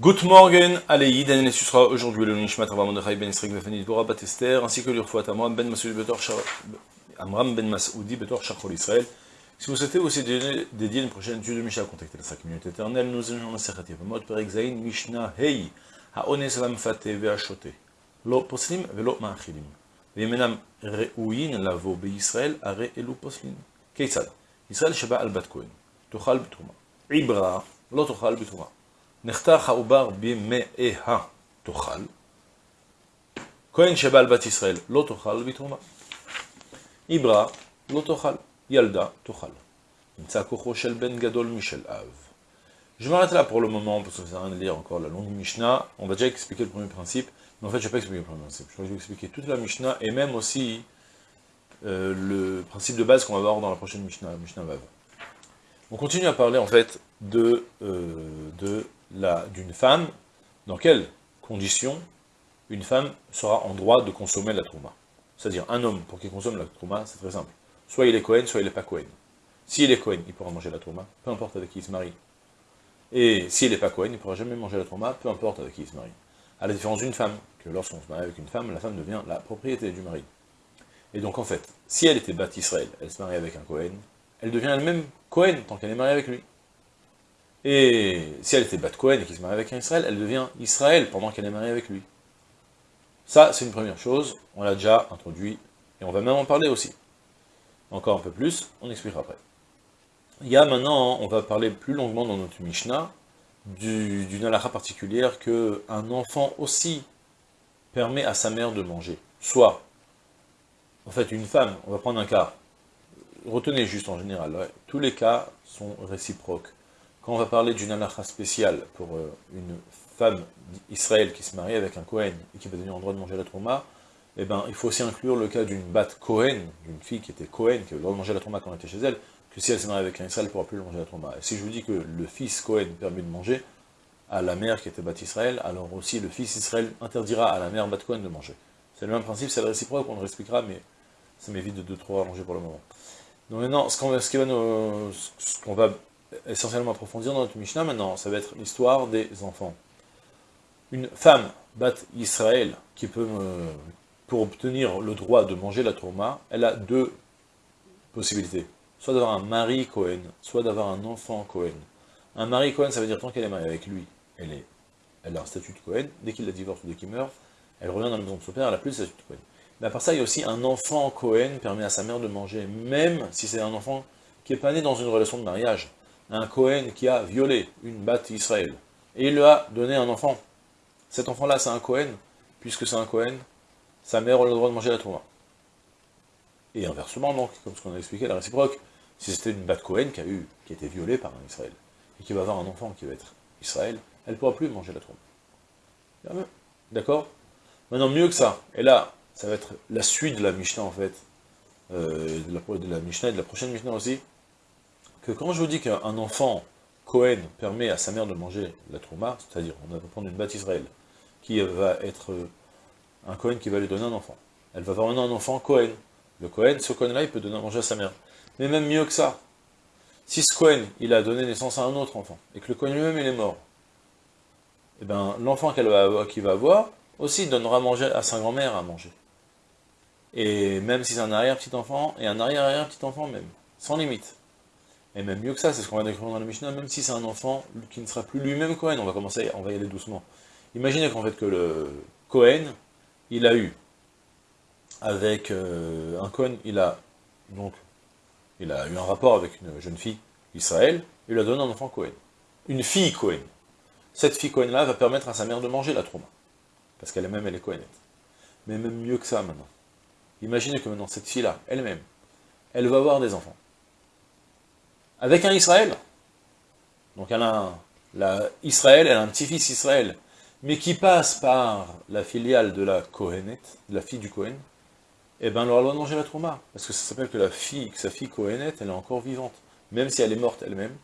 Good morning, Aleïd, ce sera aujourd'hui le Nishmat Rabba Mordechai ben Isrik Vefani Dvorah Batester, ainsi que l'Urfouat Amram ben Masoudi Betor Amram ben Shachol Israël. Si vous souhaitez aussi dédier une prochaine étude de Mishnah, contactez la 5 minutes éternelles, nous allons la Sechat Yevamot, Perek Zain, Mishnah Hei, Haones Lamfate Ve'ashote, Lo Poslim Ve'lo Ma'achilim, Ve'yemenam Re'uyin Lavo Be'Yisraël, Are Elu Poslin. Keitzad, Israël Sheba Al Bat Kohen, Tochal B'Truma, Ibra, Lo Tochal B'Truma. נחתך העובר במאיה תאכל, כהן שבעל בת ישראל לא תאכל בתרומה, עברה לא תאכל, ילדה תאכל. נמצא כוחו של בן גדול משל אב. Je m'arrête là pour le moment, parce que ça sert à rien de lire encore la longue Mishnah. On va déjà expliquer le premier principe, mais en fait, je ne vais pas expliquer le premier principe. Je vais expliquer toute la Mishnah, et même aussi euh, le principe de base qu'on va voir dans la prochaine Mishnah, la Mishnah Vav. On continue à parler, en fait, de, euh, de d'une femme, dans quelles conditions une femme sera en droit de consommer la trouma. C'est-à-dire, un homme, pour qu'il consomme la trouma, c'est très simple. Soit il est Cohen, soit il n'est pas Cohen. S'il est Cohen, il pourra manger la trouma, peu importe avec qui il se marie. Et s'il n'est pas Cohen, il ne pourra jamais manger la trouma, peu importe avec qui il se marie. À la différence d'une femme, que lorsqu'on se marie avec une femme, la femme devient la propriété du mari. Et donc en fait, si elle était bâtie Israël, elle se marie avec un Cohen, elle devient elle-même Cohen tant qu'elle est mariée avec lui. Et si elle était Bat Cohen et qu'il se marie avec un Israël, elle devient Israël pendant qu'elle est mariée avec lui. Ça, c'est une première chose, on l'a déjà introduit, et on va même en parler aussi. Encore un peu plus, on expliquera après. Il y a maintenant, on va parler plus longuement dans notre Mishnah, d'une halakha particulière que un enfant aussi permet à sa mère de manger. Soit, en fait, une femme, on va prendre un cas, retenez juste en général, tous les cas sont réciproques. Quand on va parler d'une halakha spéciale pour euh, une femme d'Israël qui se marie avec un Kohen et qui va devenir en droit de manger la trauma, eh ben, il faut aussi inclure le cas d'une bat Kohen, d'une fille qui était Kohen, qui avait le droit de manger la trauma quand elle était chez elle, que si elle s'est mariée avec un Israël, elle ne pourra plus manger la trauma. Et si je vous dis que le fils Kohen permet de manger à la mère qui était bat Israël, alors aussi le fils Israël interdira à la mère bat Kohen de manger. C'est le même principe, c'est le réciproque, on le expliquera, mais ça m'évite de deux, trois manger pour le moment. Donc maintenant, ce qu'on va essentiellement approfondir dans notre Mishnah maintenant, ça va être l'histoire des enfants. Une femme, bat Israël, qui peut, pour obtenir le droit de manger la tourma, elle a deux possibilités. Soit d'avoir un mari Cohen, soit d'avoir un enfant Cohen. Un mari Cohen, ça veut dire tant qu'elle est mariée avec lui, elle, est, elle a un statut de Cohen, dès qu'il la divorce ou dès qu'il meurt, elle revient dans la maison de son père, elle a plus de statut de Cohen. Mais à part ça, il y a aussi un enfant Cohen permet à sa mère de manger, même si c'est un enfant qui n'est pas né dans une relation de mariage un Cohen qui a violé une batte Israël, et il lui a donné un enfant. Cet enfant-là, c'est un Cohen, puisque c'est un Cohen, sa mère a le droit de manger la tourma. Et inversement, donc, comme ce qu'on a expliqué, la réciproque, si c'était une batte Cohen qui a eu, qui a été violée par un Israël, et qui va avoir un enfant qui va être Israël, elle ne pourra plus manger la tourma. D'accord? Maintenant, mieux que ça, et là, ça va être la suite de la Mishnah, en fait, euh, de, la, de et de la prochaine Mishnah aussi, que quand je vous dis qu'un enfant Cohen permet à sa mère de manger la trouma, c'est-à-dire on va prendre une batte Israël, qui va être un Cohen qui va lui donner un enfant. Elle va avoir un enfant Cohen. Le Cohen, ce Cohen-là, il peut donner à manger à sa mère. Mais même mieux que ça, si ce Cohen, il a donné naissance à un autre enfant, et que le Cohen lui-même, il est mort, eh ben, l'enfant qu'elle va qu'il va avoir, aussi donnera à manger à sa grand-mère à manger. Et même si c'est un arrière-petit-enfant, et un arrière-arrière-petit-enfant même, sans limite. Et même mieux que ça, c'est ce qu'on va décrire dans le Mishnah, même si c'est un enfant qui ne sera plus lui-même Cohen, on va commencer, on va y aller doucement. Imaginez qu'en fait que le Cohen, il a eu, avec euh, un Cohen, il a donc, il a eu un rapport avec une jeune fille, Israël, il lui a donné un enfant Cohen. Une fille Cohen. Cette fille Cohen-là va permettre à sa mère de manger la trauma. Parce qu'elle même elle est Cohenette. Mais même mieux que ça maintenant. Imaginez que maintenant, cette fille-là, elle-même, elle va avoir des enfants avec un Israël. Donc elle a un, Israël, elle un petit-fils Israël, mais qui passe par la filiale de la Kohenet, la fille du Kohen, eh ben elle aura le droit de manger la trauma, parce que ça s'appelle que la fille, que sa fille Kohenet, elle est encore vivante, même si elle est morte elle-même,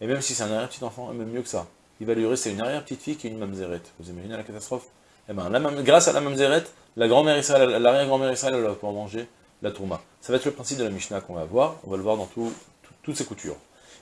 et même si c'est un arrière-petit-enfant, même mieux que ça. Il va lui rester une arrière-petite-fille qui est une mamzeret. Vous imaginez la catastrophe? Eh ben, grâce à la mamzeret, la grand-mère Israël, l'arrière-grand-mère Israël, elle va pouvoir manger la tourma. Ça va être le principe de la Mishnah qu'on va voir, on va le voir dans toutes ses coutures.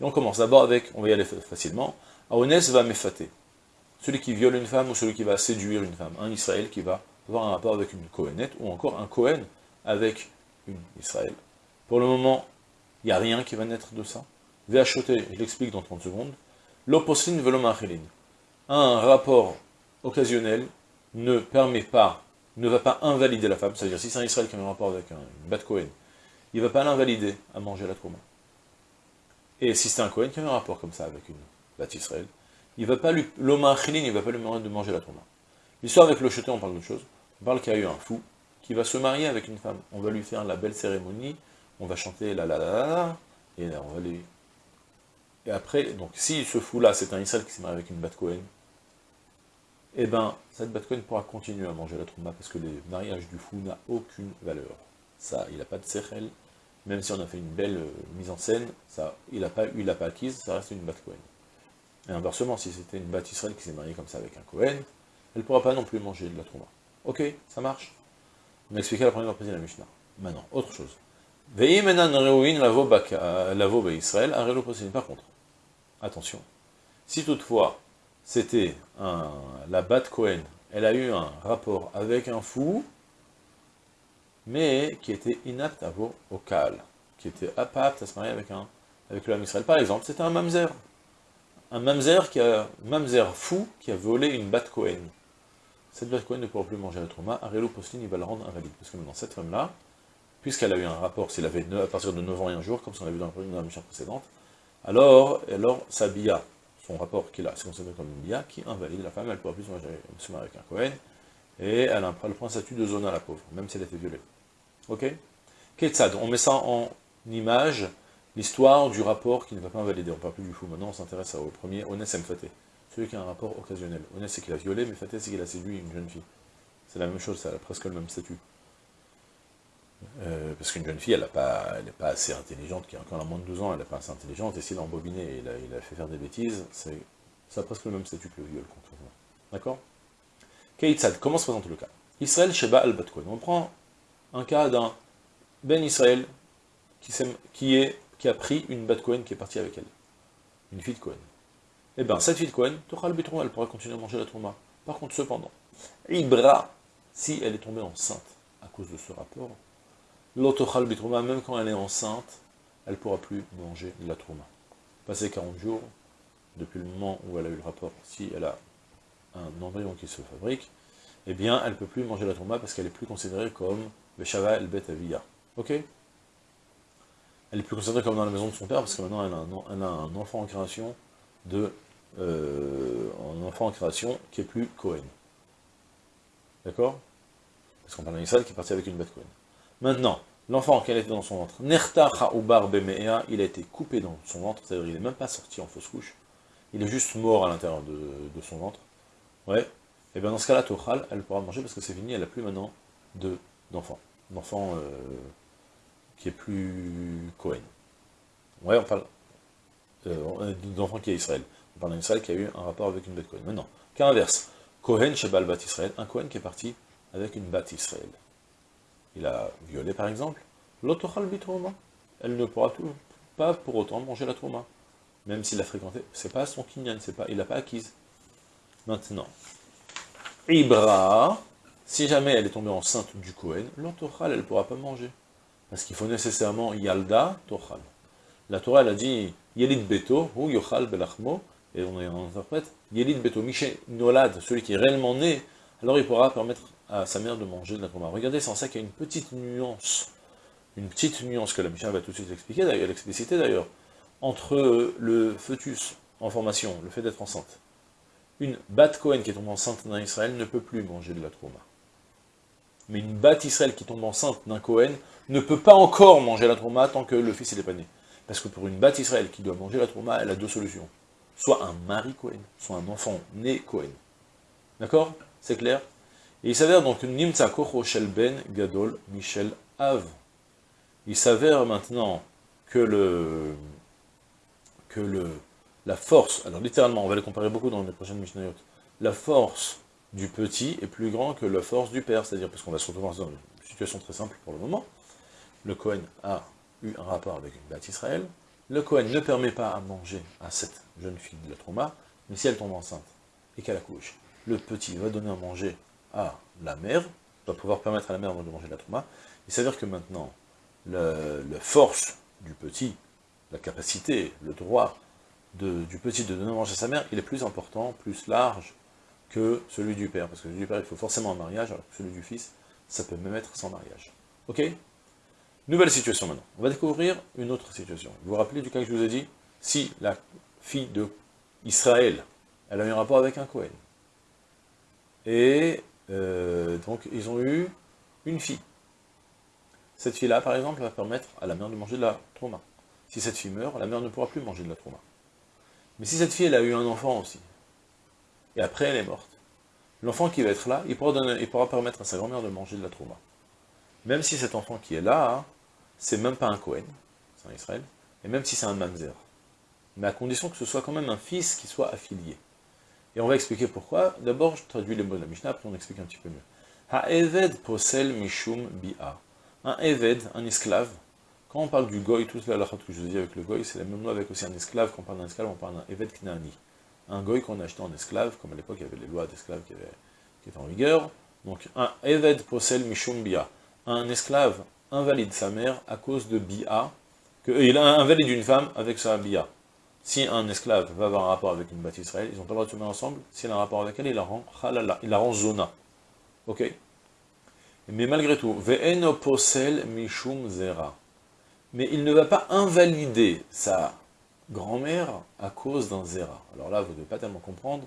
Et on commence d'abord avec, on va y aller facilement, Aones va m'effater. celui qui viole une femme ou celui qui va séduire une femme. Un Israël qui va avoir un rapport avec une Kohenette, ou encore un Kohen avec une Israël. Pour le moment, il n'y a rien qui va naître de ça. Véachoté, je l'explique dans 30 secondes. L'oposlin velomachilin. Un rapport occasionnel ne permet pas, ne va pas invalider la femme, c'est-à-dire si c'est un Israël qui a un rapport avec un, une bat Kohen, il ne va pas l'invalider à manger la trauma. Et si c'est un Kohen qui a un rapport comme ça avec une bat Israël, il va pas lui, l'omachilin, il va pas lui demander de manger la trauma. L'histoire avec le jeté, on parle d'autre chose. On parle qu'il y a eu un fou qui va se marier avec une femme. On va lui faire la belle cérémonie, on va chanter la la la la, et on va lui... Et après, donc si ce fou-là, c'est un Israël qui s'est marié avec une bat Cohen, eh ben, cette bat Cohen pourra continuer à manger la tromba, parce que le mariage du fou n'a aucune valeur. Ça, il n'a pas de sechel, même si on a fait une belle euh, mise en scène, il n'a pas, pas acquise, ça reste une bat Cohen. Et inversement, si c'était une bat Israël qui s'est mariée comme ça avec un Cohen, elle ne pourra pas non plus manger de la tromba. Ok, ça marche On a expliqué la première partie de la Mishnah. Maintenant, autre chose. lavo Israël, Par contre, attention, si toutefois c'était la Bat Cohen, elle a eu un rapport avec un fou, mais qui était inapte à vos au qui était apte à se marier avec un avec l'homme Israël. Par exemple, c'était un mamzer. Un mamzer qui a mamzer fou qui a volé une Bat Cohen cette vache ne pourra plus manger la trauma, Arelo Postin, il va la rendre invalide. Parce que maintenant, cette femme-là, puisqu'elle a eu un rapport, s'il avait à partir de 9 ans et un jour, comme on l'a vu dans la, mission précédente, alors, alors sa bia, son rapport qu'il a, c'est considéré comme une bia, qui invalide la femme, elle ne pourra plus se marier avec un Cohen, et elle, prend un statut de zona, la pauvre, même si elle a été violée. Ok Ketsad, on met ça en image, l'histoire du rapport qui ne va pas invalider, on parle plus du fou, maintenant on s'intéresse au premier, Ones Mfate celui qui a un rapport occasionnel. Honnête, c'est qu'il a violé, mais Fateh, c'est qu'il a séduit une jeune fille. C'est la même chose, ça a presque le même statut. Euh, parce qu'une jeune fille, elle n'est pas, pas assez intelligente, qui a encore moins de 12 ans, elle n'est pas assez intelligente, et s'il a embobiné et il a, fait faire des bêtises, ça a presque le même statut que le viol, concrètement. D'accord? Keitzad, comment se présente le cas? Israël Sheba al Batkoen. On prend un cas d'un Ben Israël qui, a pris une Batkoen qui est partie avec elle. Une fille de Cohen eh bien, cette fille de Cohen, elle pourra continuer à manger la trauma. Par contre, cependant, Ibra, si elle est tombée enceinte à cause de ce rapport, l'autochal bitrouma, même quand elle est enceinte, elle ne pourra plus manger la trauma. Passé 40 jours, depuis le moment où elle a eu le rapport, si elle a un embryon qui se fabrique, eh bien, elle ne peut plus manger la trauma parce qu'elle est plus considérée comme Beshava el Bet. Ok Elle est plus considérée comme dans la maison de son père parce que maintenant elle a un enfant en création de euh, un enfant en création qui est plus Cohen. D'accord? Parce qu'on parle d'un Israël qui est parti avec une bête Cohen. Maintenant, l'enfant qui était dans son ventre, Nerta Ha'ubar Bemea, il a été coupé dans son ventre, c'est-à-dire il n'est même pas sorti en fausse couche, il est juste mort à l'intérieur de, son ventre. Ouais. Et bien dans ce cas-là, Tochal, elle pourra manger parce que c'est fini, elle n'a plus maintenant d'enfant. D'enfant euh, qui est plus Cohen. Ouais, on parle euh, d'enfant qui est Israël. On parle d'un Israël qui a eu un rapport avec une bête Cohen. Maintenant, cas inverse, Cohen chez Bat Israël, un Cohen qui est parti avec une bat Israël. Il a violé par exemple, l'autochal bitrouma. Elle ne pourra tout, pas pour autant manger la trauma. Même s'il l'a fréquenté, c'est pas son kinyan, c'est pas, il l'a pas acquise. Maintenant, Ibra, si jamais elle est tombée enceinte du Cohen, l'autochal, elle ne pourra pas manger. Parce qu'il faut nécessairement Yalda, Tochal. La Torah, elle a dit, Yelid Beto, ou Yochal Belachmo, et on, interprète, Yelid Beto, Miché Nolad, celui qui est réellement né, alors il pourra permettre à sa mère de manger de la trauma. Regardez, c'est en ça qu'il y a une petite nuance, une petite nuance que la Mishnah va tout de suite expliquer, d'ailleurs, l'expliciter d'ailleurs, entre le fœtus en formation, le fait d'être enceinte. Une bat Cohen qui tombe enceinte d'un Israël ne peut plus manger de la trauma. Mais une bat Israël qui tombe enceinte d'un Cohen ne peut pas encore manger la trauma tant que le fils n'est pas né. Parce que pour une bat Israël qui doit manger la trauma, elle a deux solutions soit un mari Cohen, soit un enfant né Cohen. D'accord? C'est clair? Et il s'avère donc Nimtza Shel Ben Gadol Michel Av. Il s'avère maintenant que le que le la force, alors littéralement, on va les comparer beaucoup dans les prochaines Mishnayot, la force du petit est plus grande que la force du père, c'est-à-dire, parce qu'on va se retrouver dans une situation très simple pour le moment, le Cohen a eu un rapport avec une bête Israël, le Cohen ne permet pas à manger à cette jeune fille de la trauma, mais si elle tombe enceinte, et qu'elle accouche, le petit va donner à manger à la mère, va pouvoir permettre à la mère de manger la trauma, il s'avère que maintenant, la force du petit, la capacité, le droit du petit de donner à manger à sa mère, il est plus important, plus large que celui du père. Parce que celui du père, il faut forcément un mariage, alors que celui du fils, ça peut même être sans mariage. Ok? Nouvelle situation maintenant. On va découvrir une autre situation. Vous vous rappelez du cas que je vous ai dit? Si la fille de Israël, elle a eu un rapport avec un Cohen, et euh, donc ils ont eu une fille. Cette fille-là, par exemple, va permettre à la mère de manger de la trauma. Si cette fille meurt, la mère ne pourra plus manger de la trauma. Mais si cette fille, elle a eu un enfant aussi, et après elle est morte, l'enfant qui va être là, il pourra, permettre à sa grand-mère de manger de la trauma. Même si cet enfant qui est là, c'est même pas un Cohen, c'est un Israël, et même si c'est un Mamzer. Mais à condition que ce soit quand même un fils qui soit affilié. Et on va expliquer pourquoi. D'abord, je traduis les mots de la Mishnah, après on explique un petit peu mieux. Ha-eved posel mishum bi'a. Un eved, un esclave, quand on parle du goy, toute la que je vous dit avec le goy, c'est la même loi avec aussi un esclave. Quand on parle d'un esclave, on parle d'un eved knani. Un goy qu'on a acheté en esclave, comme à l'époque il y avait les lois d'esclaves qui, étaient en vigueur. Donc un eved posel mishum bia. Un esclave invalide sa mère à cause de bia. Que, euh, il invalide une femme avec sa bia. Si un esclave va avoir un rapport avec une bâtisse Israël, ils n'ont pas le droit de se mettre ensemble. S'il a un rapport avec elle, il la rend halala, il la rend zona. Ok? Mais malgré tout, ve'eno posel mishum zera mais il ne va pas invalider sa grand-mère à cause d'un zéra. Alors là, vous ne devez pas tellement comprendre,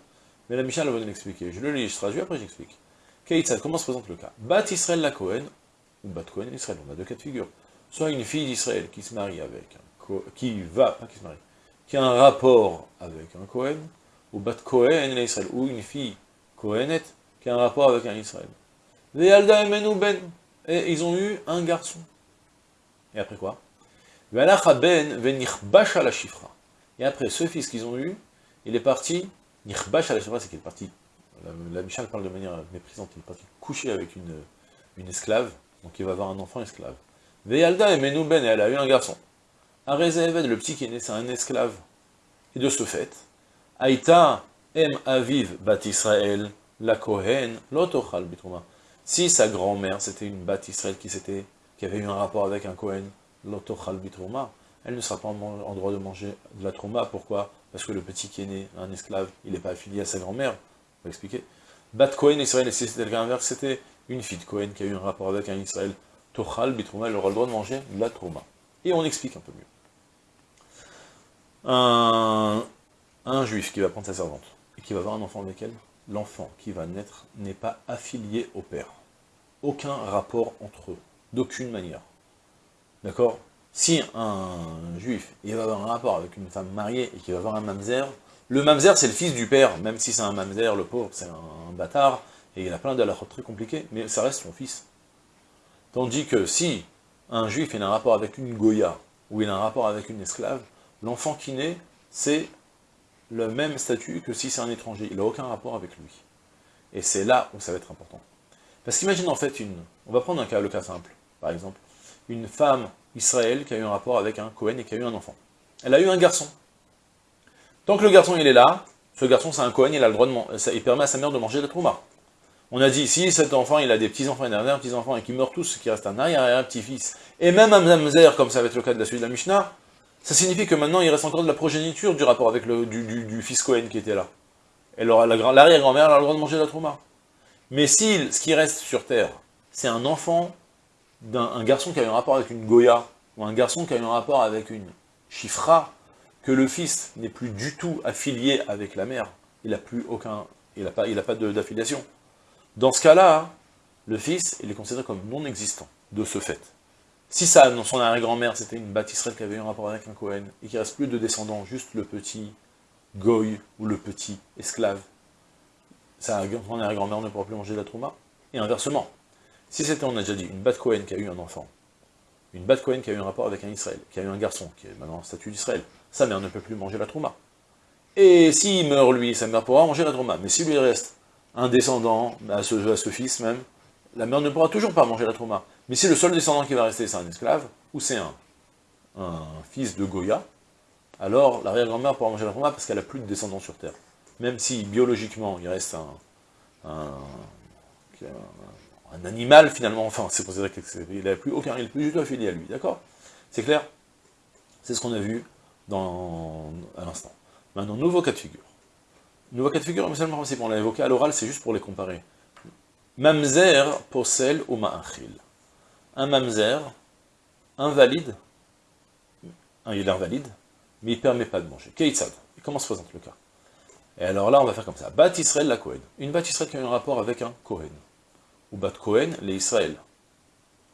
mais la Michel va nous l'expliquer. Je le lis, je traduis, après j'explique. Keitzad, comment se présente le cas? Bat Israël la Cohen, ou Bat Cohen Israël, on a deux cas de figure. Soit une fille d'Israël qui se marie avec un qui va, pas qui se marie, qui a un rapport avec un Cohen, ou Bat Cohen Israël, ou une fille Cohenet qui a un rapport avec un Israël. Et ils ont eu un garçon. Et après quoi? Et après, ce fils qu'ils ont eu, il est parti, Nichbash la c'est qu'il est parti, la, Michal parle de manière méprisante, il est parti coucher avec une, une esclave, donc il va avoir un enfant esclave. Veyalda et Ben, elle a eu un garçon. Arezeved, le petit qui est né, c'est un esclave. Et de ce fait, Aïta em aviv bat Israël, la Kohen, l'otochal bitrouma. Si sa grand-mère, c'était une bat Israël qui, qui avait eu un rapport avec un Kohen, elle ne sera pas en droit de manger de la trauma. Pourquoi? Parce que le petit qui est né, un esclave, il n'est pas affilié à sa grand-mère. On va expliquer. Bat Cohen Israël, et c'était le inverse, c'était une fille de Cohen qui a eu un rapport avec un Israël. Tochal Bitrouma, elle aura le droit de manger de la trauma. Et on explique un peu mieux. Un juif qui va prendre sa servante, et qui va avoir un enfant avec elle, l'enfant qui va naître n'est pas affilié au père. Aucun rapport entre eux, d'aucune manière. D'accord? Si un juif, il va avoir un rapport avec une femme mariée et qu'il va avoir un mamzer, le mamzer c'est le fils du père, même si c'est un mamzer, le pauvre, c'est un, bâtard, et il a plein de très compliqués, mais ça reste son fils. Tandis que si un juif il a un rapport avec une goya, ou il a un rapport avec une esclave, l'enfant qui naît, c'est le même statut que si c'est un étranger, il n'a aucun rapport avec lui. Et c'est là où ça va être important. Parce qu'imagine en fait une... On va prendre un cas, le cas simple, par exemple une femme Israël qui a eu un rapport avec un Cohen et qui a eu un enfant. Elle a eu un garçon. Tant que le garçon il est là, ce garçon c'est un Cohen, il de permet à sa mère de manger la trouma. On a dit, si cet enfant il a des petits-enfants et des petits-enfants et qu'ils meurent tous, qu'il reste un arrière petit-fils, et même un mamzer, comme ça va être le cas de la suite de la Mishnah, ça signifie que maintenant il reste encore de la progéniture du rapport avec le du, fils Cohen qui était là. L'arrière-grand-mère a le droit de manger la trouma. Mais si ce qui reste sur terre, c'est un enfant d'un garçon qui a eu un rapport avec une Goya, ou un garçon qui a eu un rapport avec une Chifra, que le fils n'est plus du tout affilié avec la mère, il n'a plus aucun, il n'a pas, pas d'affiliation. Dans ce cas-là, le fils, il est considéré comme non existant, de ce fait. Si ça, son arrière-grand-mère, c'était une bâtisserelle qui avait eu un rapport avec un Cohen, et qu'il reste plus de descendants, juste le petit goy ou le petit esclave, sa arrière-grand-mère ne pourra plus manger de la trauma, et inversement. Si c'était, on a déjà dit, une Bat Cohen qui a eu un enfant, une Bat Cohen qui a eu un rapport avec un Israël, qui a eu un garçon, qui est maintenant en statut d'Israël, sa mère ne peut plus manger la trauma. Et s'il meurt lui, sa mère pourra manger la trauma. Mais s'il lui reste un descendant, à ce, fils même, la mère ne pourra toujours pas manger la trauma. Mais si le seul descendant qui va rester, c'est un esclave, ou c'est un, un fils de Goya, alors l'arrière-grand-mère pourra manger la trauma parce qu'elle n'a plus de descendants sur terre. même si biologiquement il reste un, un, animal finalement, enfin c'est considéré qu'il n'a plus aucun, il plus tout affilié à lui, d'accord? C'est clair? C'est ce qu'on a vu dans, à l'instant. Maintenant, nouveau cas de figure. Nouveau cas de figure, mais seulement si on l'a évoqué à l'oral, c'est juste pour les comparer. Mamzer, posel ou. Un mamzer, invalide, il est invalide, mais il ne permet pas de manger. Keitzad. Comment se présente le cas? Et alors là, on va faire comme ça. Bat la Kohen. Une Bat qui a un rapport avec un Kohen. Ou Bat Kohen, les Israël.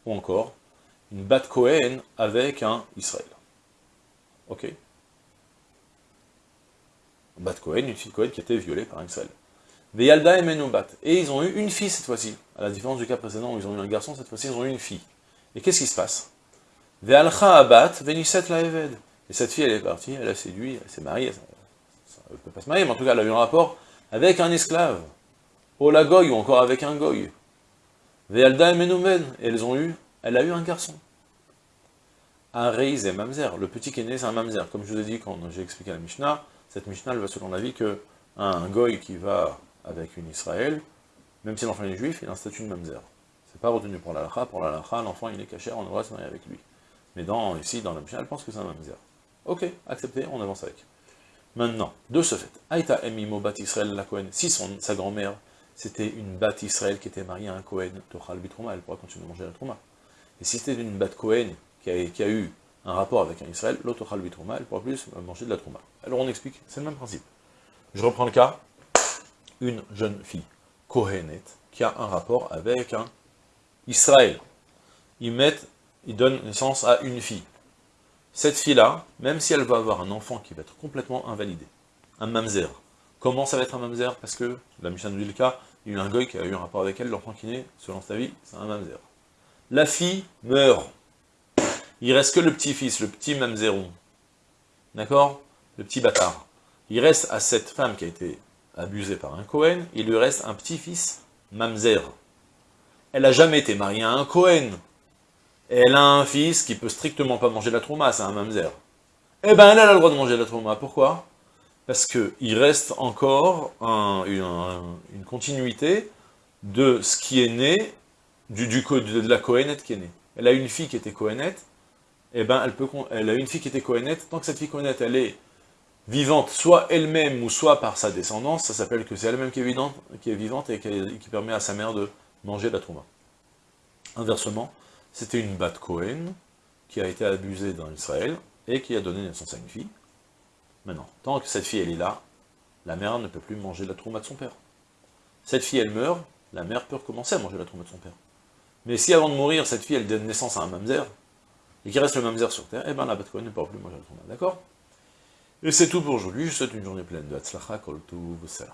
Ou encore, une Bat Kohen avec un Israël. Ok Bat Kohen, une fille de Kohen qui a été violée par un Israël. Veyalda et Menoubat. Et ils ont eu une fille cette fois-ci. À la différence du cas précédent où ils ont eu un garçon, cette fois-ci ils ont eu une fille. Et qu'est-ce qui se passe? Ve'alcha abat, veniset la eved. Et cette fille, elle est partie, elle a séduit, elle s'est mariée, elle ne peut pas se marier, mais en tout cas, elle a eu un rapport avec un esclave, au la goy, ou encore avec un goy. Ve'alda et Menoumen, elles ont eu, elle a eu un garçon. Un Reiz et Mamzer, le petit qui est né, c'est un Mamzer. Comme je vous ai dit quand j'ai expliqué la Mishnah, cette Mishnah, elle va selon l'avis que un goy qui va avec une Israël, même si l'enfant est juif, il a un statut de Mamzer. C'est pas retenu pour la Pour la l'enfant il est caché, on devrait se marier avec lui. Mais dans, ici, dans la Mishnah, elle pense que c'est un Mamzer. Ok, accepté, on avance avec. Maintenant, de ce fait, Aïta Emimo Bat Israël la si son, sa grand-mère, c'était une Bat Israël qui était mariée à un Cohen, Tochal Bitrouma, elle pourra continuer à manger la Trouma. Et si c'était une Bat Cohen qui a, eu un rapport avec un Israël, l'Otochal Bitrouma, elle pourra plus manger de la Trouma. Alors on explique, c'est le même principe. Je reprends le cas, une jeune fille, Kohenet, qui a un rapport avec un Israël. Ils mettent, ils donnent naissance à une fille cette fille-là, même si elle va avoir un enfant qui va être complètement invalidé, un mamzer, comment ça va être un mamzer Parce que, la Mishnah nous dit le cas, il y a eu un goy qui a eu un rapport avec elle, l'enfant qui naît, selon sa vie, c'est un mamzer. La fille meurt. Il reste que le petit-fils, le petit mamzeron. D'accord? Le petit bâtard. Il reste à cette femme qui a été abusée par un Cohen, il lui reste un petit-fils mamzer. Elle n'a jamais été mariée à un Cohen elle a un fils qui peut strictement pas manger la trauma, c'est un mamzer. Eh ben, elle a le droit de manger la trauma. Pourquoi? Parce qu'il reste encore une, continuité de ce qui est né, du, du, de la Kohenet qui est née. Elle a une fille qui était Kohenet, eh ben, elle, a une fille qui était Kohenet, tant que cette fille Kohenet, elle est vivante, soit elle-même, ou soit par sa descendance, ça s'appelle que c'est elle-même qui, est vivante et qui, permet à sa mère de manger la trauma. Inversement, c'était une Bat Cohen qui a été abusée dans Israël et qui a donné naissance à une fille. Maintenant, tant que cette fille est là, la mère ne peut plus manger la trauma de son père. Cette fille elle meurt, la mère peut recommencer à manger la trauma de son père. Mais si avant de mourir, cette fille elle donne naissance à un mamzer, et qu'il reste le mamzer sur terre, eh bien la Bat Cohen ne peut plus manger la trauma, d'accord? Et c'est tout pour aujourd'hui, je souhaite une journée pleine de Hatzlacha, Kol Salam.